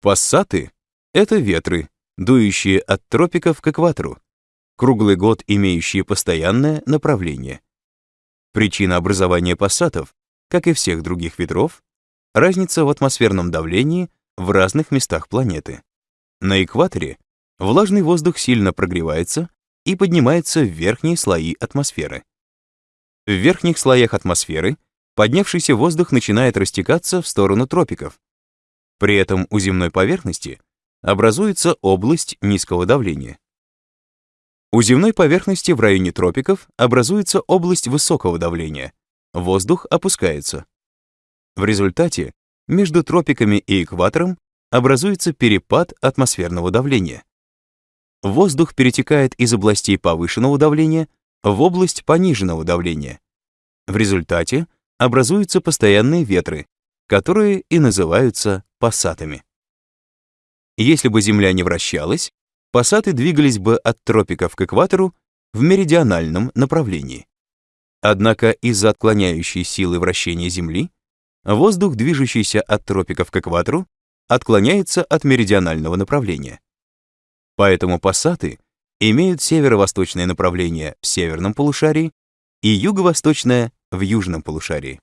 Пассаты — это ветры, дующие от тропиков к экватору, круглый год имеющие постоянное направление. Причина образования пассатов, как и всех других ветров, разница в атмосферном давлении в разных местах планеты. На экваторе влажный воздух сильно прогревается и поднимается в верхние слои атмосферы. В верхних слоях атмосферы поднявшийся воздух начинает растекаться в сторону тропиков. При этом у земной поверхности образуется область низкого давления. У земной поверхности в районе тропиков образуется область высокого давления. Воздух опускается. В результате между тропиками и экватором образуется перепад атмосферного давления. Воздух перетекает из областей повышенного давления в область пониженного давления. В результате образуются постоянные ветры, которые и называются пассатами. Если бы Земля не вращалась, пассаты двигались бы от тропиков к экватору в меридиональном направлении. Однако из-за отклоняющей силы вращения Земли воздух, движущийся от тропиков к экватору, отклоняется от меридионального направления. Поэтому пассаты имеют северо-восточное направление в северном полушарии и юго-восточное в южном полушарии.